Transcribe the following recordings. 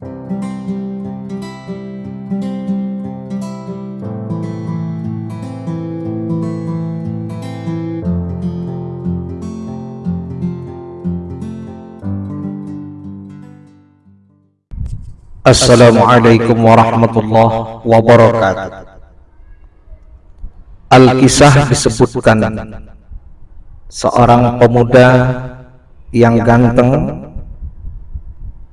Assalamualaikum warahmatullahi wabarakatuh. Al-Kisah disebutkan Seorang pemuda yang ganteng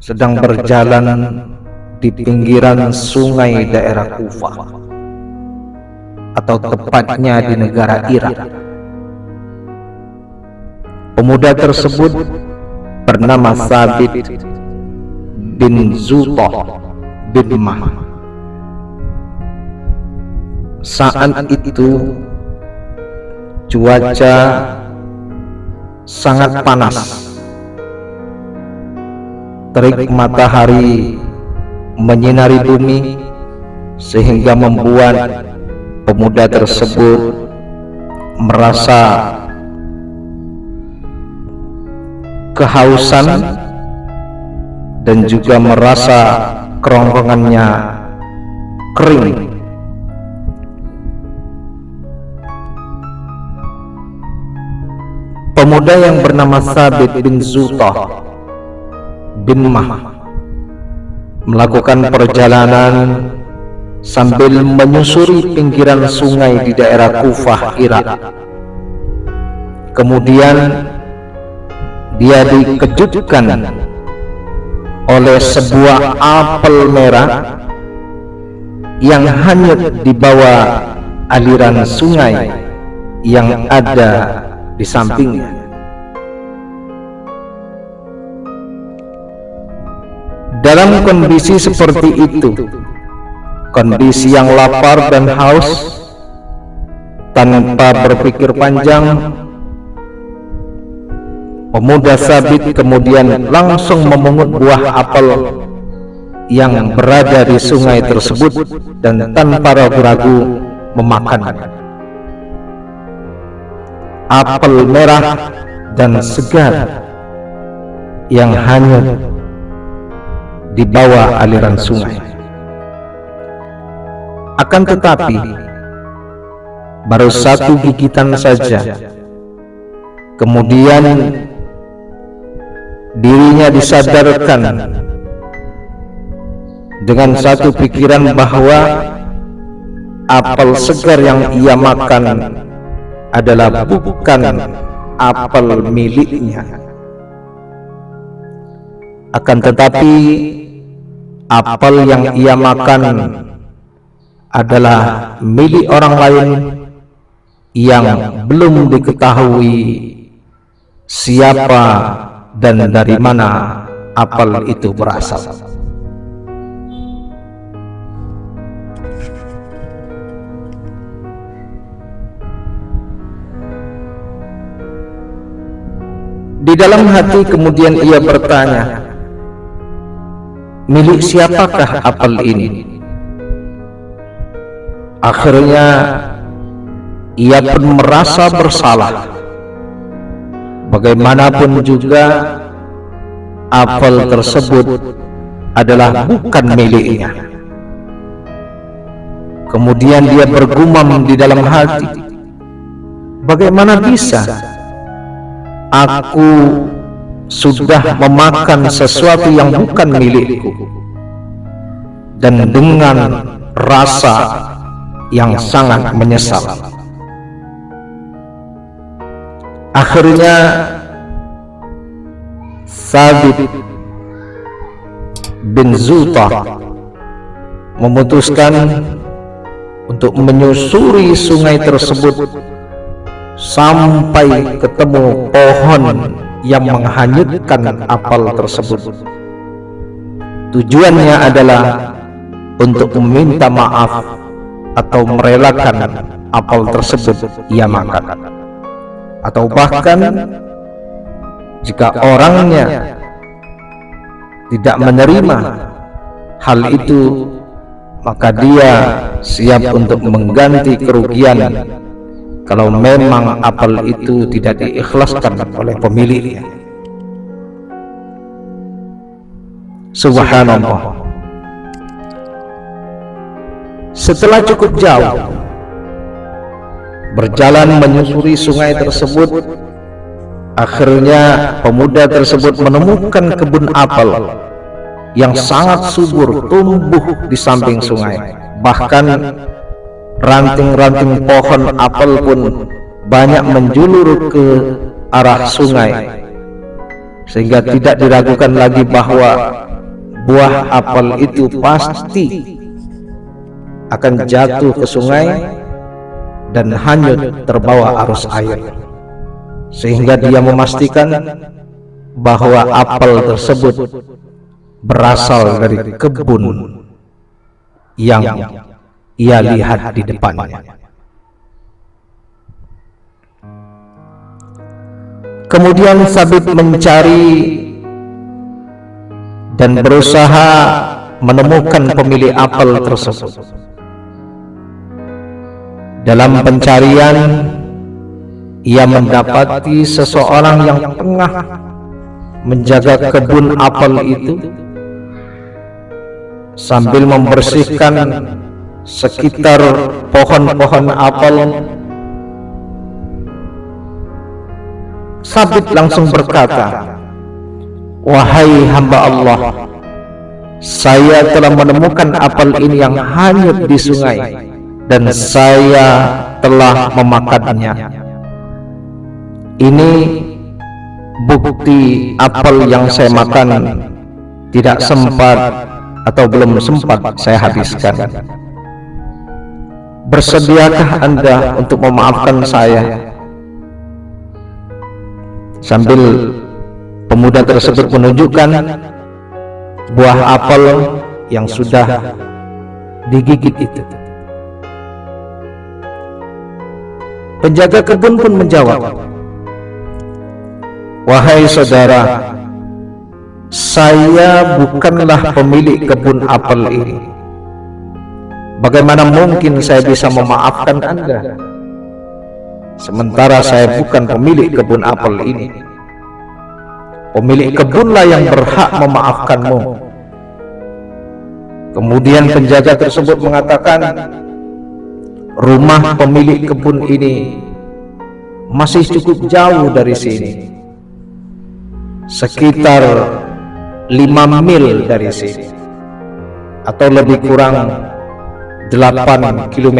Sedang berjalan di pinggiran sungai daerah Kufah Atau tepatnya di negara Irak. Pemuda tersebut bernama Sabit bin Zutah bin Mah. Saat itu cuaca sangat panas terik matahari menyinari bumi sehingga membuat pemuda tersebut merasa kehausan dan juga merasa kerongkongannya kering. Pemuda yang bernama Sabit bin Zutah bin melakukan perjalanan sambil menyusuri pinggiran sungai di daerah Kufah, Irak kemudian dia dikejutkan oleh sebuah apel merah yang hanyut di bawah aliran sungai yang ada di sampingnya. Dalam kondisi seperti itu, kondisi yang lapar dan haus, tanpa berpikir panjang, Pemuda sabit kemudian langsung memungut buah apel yang berada di sungai tersebut dan tanpa ragu-ragu memakan. Apel merah dan segar yang hanyut di bawah aliran sungai. Akan tetapi, baru satu gigitan saja. Kemudian dirinya disadarkan dengan satu pikiran bahwa apel segar yang ia makan adalah bukan apel miliknya akan tetapi apel yang ia makan adalah milik orang lain yang belum diketahui siapa dan dari mana apel itu berasal. Di dalam hati kemudian ia bertanya, milik siapakah apel ini? Akhirnya ia pun merasa bersalah. Bagaimanapun juga apel tersebut adalah bukan miliknya. Kemudian dia bergumam di dalam hati, bagaimana bisa? aku sudah memakan sesuatu yang bukan milikku. dan dengan rasa yang sangat menyesal. Akhirnya Sabit bin Zuta memutuskan untuk menyusuri sungai tersebut sampai ketemu pohon yang menghanyutkan apel tersebut. Tujuannya adalah untuk meminta maaf atau merelakan apel tersebut ia makan. atau bahkan jika orangnya tidak menerima hal itu maka dia siap untuk mengganti kerugian kalau memang apel itu tidak diikhlaskan oleh pemiliknya Subhanallah. Setelah cukup jauh berjalan menyusuri sungai tersebut, akhirnya pemuda tersebut menemukan kebun apel yang sangat subur tumbuh di samping sungai. Bahkan ranting-ranting pohon apel pun banyak menjulur ke arah sungai. Sehingga tidak diragukan lagi bahwa buah apel itu pasti akan jatuh ke sungai dan hanyut terbawa arus air. Sehingga dia memastikan bahwa apel tersebut berasal dari kebun yang ia lihat di depannya. kemudian Sabit mencari dan berusaha menemukan pemilik apel tersebut. dalam pencarian, ia mendapati seseorang yang tengah menjaga kebun apel itu. sambil membersihkan sekitar pohon-pohon apel. Sabit langsung berkata, Wahai hamba Allah, saya telah menemukan apel ini yang hanyut di sungai dan saya telah memakannya. Ini bukti apel yang saya makan tidak sempat atau belum sempat saya habiskan. Bersediakah Anda untuk memaafkan saya? Sambil pemuda tersebut menunjukkan buah apel yang sudah digigit itu. Penjaga kebun pun menjawab, Wahai saudara, saya bukanlah pemilik kebun apel ini. Bagaimana mungkin saya bisa memaafkan Anda? Sementara saya bukan pemilik kebun apel ini. Pemilik kebunlah yang berhak memaafkanmu. Kemudian penjaga tersebut mengatakan, rumah pemilik kebun ini masih cukup jauh dari sini sekitar 5 mil dari sini atau lebih kurang 8 km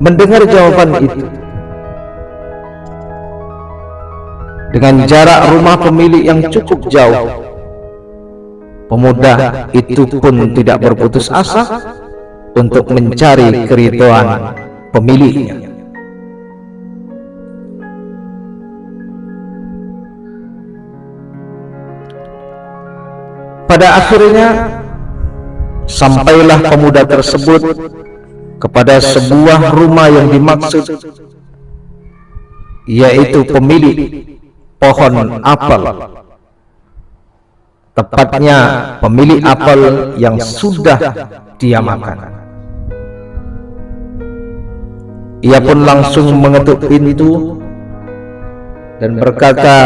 mendengar jawaban itu dengan jarak rumah pemilik yang cukup jauh pemuda itu pun tidak berputus asa untuk mencari keriduan pemiliknya. Pada akhirnya sampailah pemuda tersebut kepada sebuah rumah yang dimaksud yaitu pemilik pohon apel tepatnya pemilik apel yang sudah dia makan. Ia pun langsung mengetuk pintu dan berkata,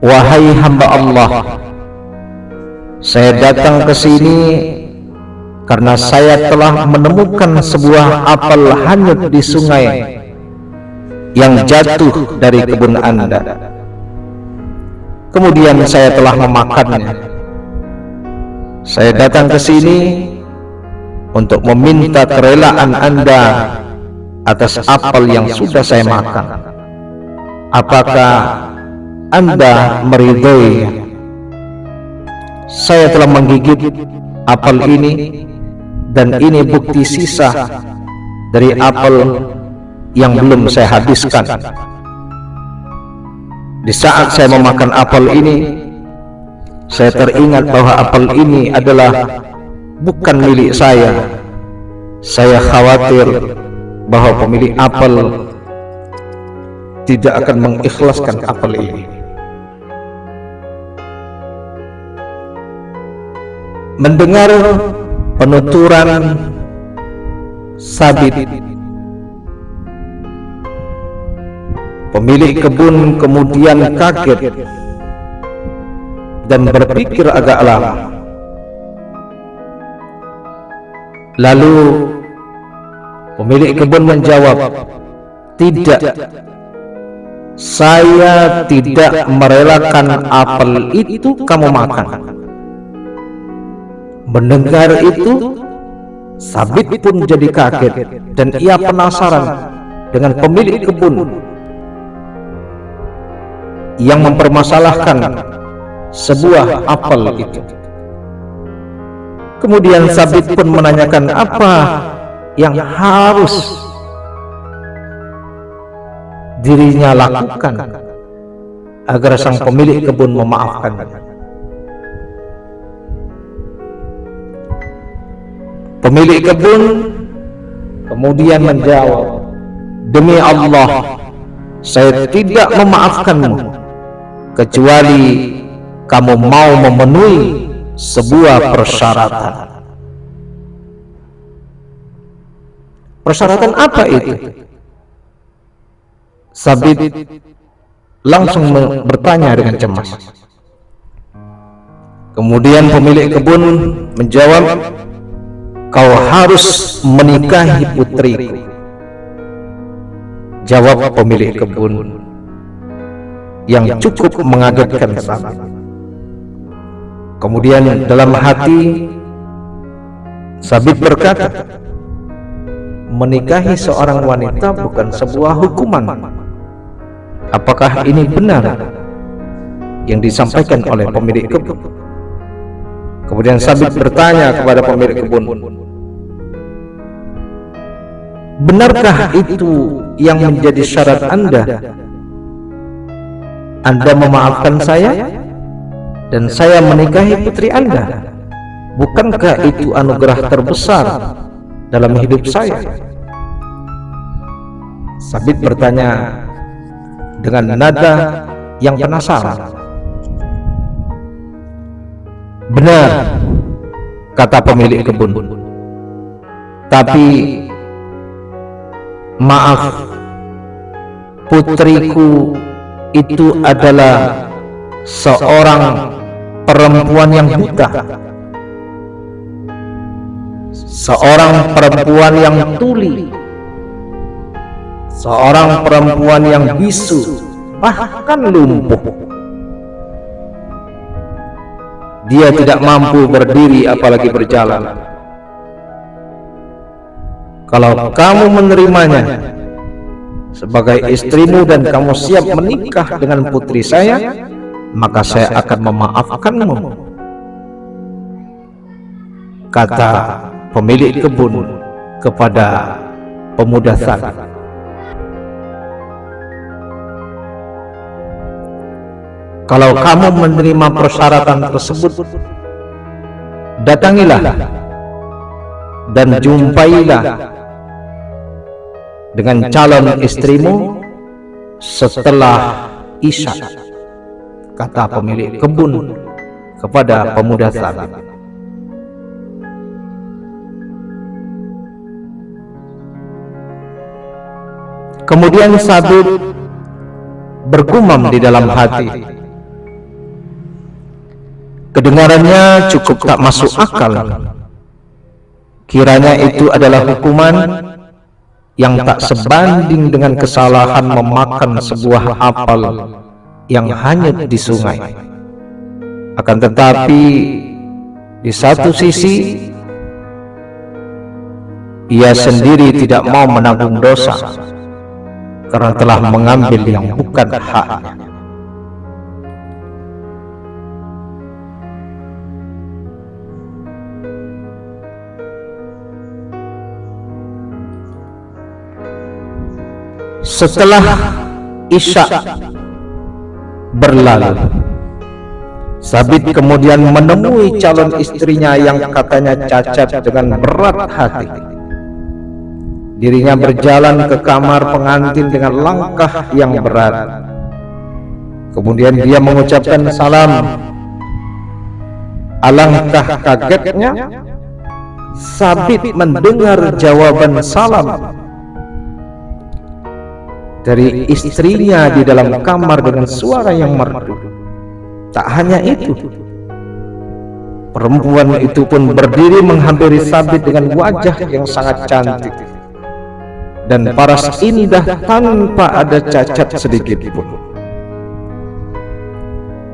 Wahai hamba Allah, saya datang ke sini karena saya telah menemukan sebuah apel hanyut di sungai yang jatuh dari kebun Anda. Kemudian saya telah memakannya. Saya datang ke sini untuk meminta kerelaan Anda atas apel yang sudah saya makan. Apakah Anda meridhoi? Saya telah menggigit apel ini dan ini bukti sisa dari apel yang belum saya habiskan. Di saat saya memakan apel ini, saya teringat bahwa apel ini adalah bukan milik saya. Saya khawatir bahwa pemilik apel tidak akan mengikhlaskan apel ini. Mendengar penuturan sabit Pemilik kebun kemudian kaget dan berpikir agak lama. Lalu pemilik kebun menjawab, "Tidak, saya tidak merelakan apel itu kamu makan." Mendengar itu, Sabit pun jadi kaget dan ia penasaran dengan pemilik kebun yang mempermasalahkan sebuah apel itu. Kemudian Sabit pun menanyakan apa yang harus dirinya lakukan agar sang pemilik kebun memaafkannya. Pemilik kebun kemudian menjawab, Demi Allah, saya tidak memaafkanmu, kecuali kamu mau memenuhi sebuah persyaratan. Persyaratan apa itu? Sabit langsung bertanya dengan cemas. Kemudian pemilik kebun menjawab, kau harus menikahi putriku. jawab pemilik kebun yang cukup mengagetkan sahabat kemudian dalam hati Sabit berkata menikahi seorang wanita bukan sebuah hukuman. apakah ini benar? yang disampaikan oleh pemilik kebun Kemudian Sabit bertanya kepada pemilik kebun, Benarkah itu yang menjadi syarat Anda? Anda memaafkan saya dan saya menikahi putri Anda. Bukankah itu anugerah terbesar dalam hidup saya? Sabit bertanya dengan nada yang penasaran. Benar, kata pemilik kebun. Tapi maaf, putriku itu adalah seorang perempuan yang buta. Seorang perempuan yang tuli. Seorang perempuan yang bisu, bahkan lumpuh. Dia tidak mampu berdiri apalagi berjalan. kalau kamu menerimanya sebagai istrimu dan kamu siap menikah dengan putri saya maka saya akan memaafkanmu. Kata pemilik kebun kepada pemuda tadi Kalau kamu menerima persyaratan tersebut, datangilah dan jumpailah dengan calon istrimu setelah Isya, kata pemilik kebun kepada pemuda tadi. Kemudian Sabit bergumam di dalam hati, Kedengarannya cukup tak masuk akal. Kiranya itu adalah hukuman yang tak sebanding dengan kesalahan memakan sebuah apel yang hanyut di sungai. Akan tetapi, di satu sisi, ia sendiri tidak mau menanggung dosa karena telah mengambil yang bukan haknya. Setelah Isya berlalu. Sabit kemudian menemui calon istrinya yang katanya cacat dengan berat hati. Dirinya berjalan ke kamar pengantin dengan langkah yang berat. Kemudian dia mengucapkan salam. Alangkah kagetnya Sabit mendengar jawaban salam dari istrinya di dalam kamar dengan suara yang merdu. Tak hanya itu, perempuan itu pun berdiri menghampiri Sabit dengan wajah yang sangat cantik. dan paras indah tanpa ada cacat sedikit pun.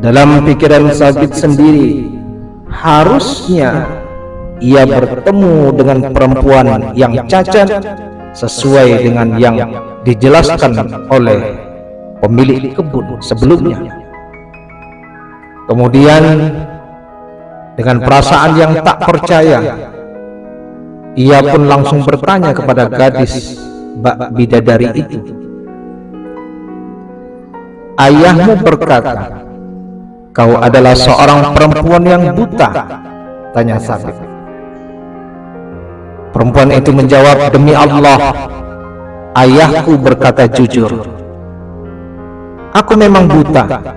Dalam pikiran Sabit sendiri, harusnya ia bertemu dengan perempuan yang cacat sesuai dengan yang dijelaskan oleh pemilik kebun sebelumnya. Kemudian dengan perasaan yang tak percaya, ia pun langsung bertanya kepada gadis bak bidadari itu. Ayahmu berkata, kau adalah seorang perempuan yang buta, tanya Sabit. Perempuan itu menjawab, demi Allah, ayahku berkata jujur. Aku memang buta,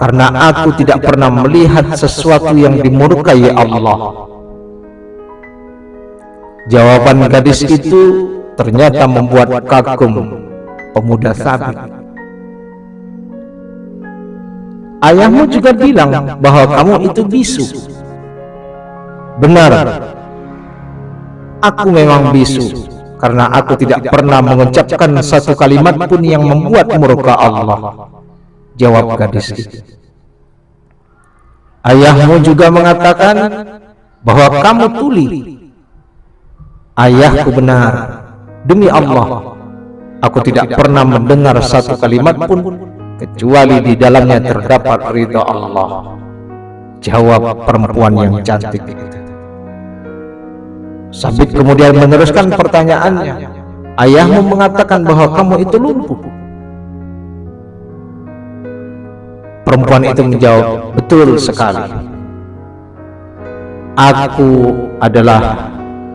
karena aku tidak pernah melihat sesuatu yang dimurkai Allah. Jawaban gadis itu ternyata membuat kagum pemuda sabit. Ayahmu juga bilang bahwa kamu itu bisu. Benar, aku memang bisu karena aku tidak pernah mengucapkan satu kalimat pun yang membuat murka Allah. Jawab gadis itu. Ayahmu juga mengatakan bahwa kamu tuli. Ayahku benar. Demi Allah, aku tidak pernah mendengar satu kalimat pun kecuali di dalamnya terdapat ridha Allah. Jawab perempuan yang cantik itu. Sabit kemudian meneruskan pertanyaannya. Ayahmu mengatakan bahwa kamu itu lumpuh. Perempuan itu menjawab, betul sekali. Aku adalah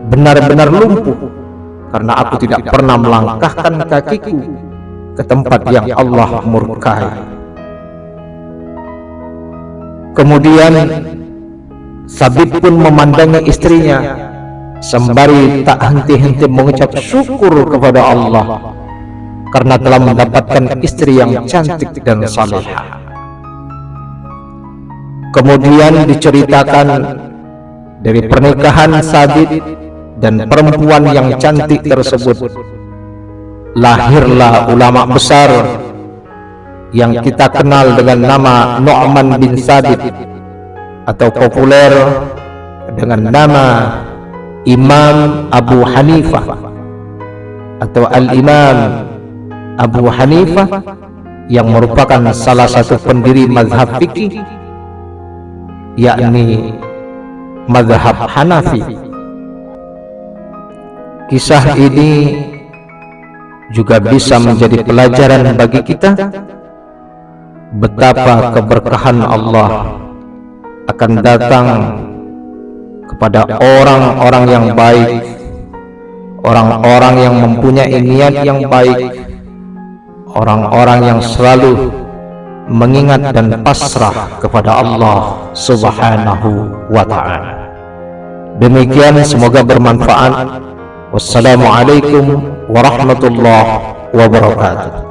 benar-benar lumpuh karena aku tidak pernah melangkahkan kakiku ke tempat yang Allah murkai. Kemudian Sabit pun memandangi istrinya sembari tak henti-henti mengucap syukur kepada Allah karena telah mendapatkan istri yang cantik dan salehah. Kemudian diceritakan dari pernikahan Sabit dan perempuan yang cantik tersebut lahirlah ulama besar yang kita kenal dengan nama Nu'man bin Sabit atau populer dengan nama Imam Abu Hanifah atau Al-Imam Abu Hanifah yang merupakan salah satu pendiri mazhab fikih yakni madhab Hanafi. Kisah ini juga bisa menjadi pelajaran bagi kita betapa keberkahan Allah akan datang kepada orang-orang yang baik orang-orang yang mempunyai niat yang baik orang-orang yang selalu mengingat dan pasrah kepada Allah subhanahu wa ta'ala. Demikian semoga bermanfaat. Wassalamualaikum warahmatullahi wabarakatuh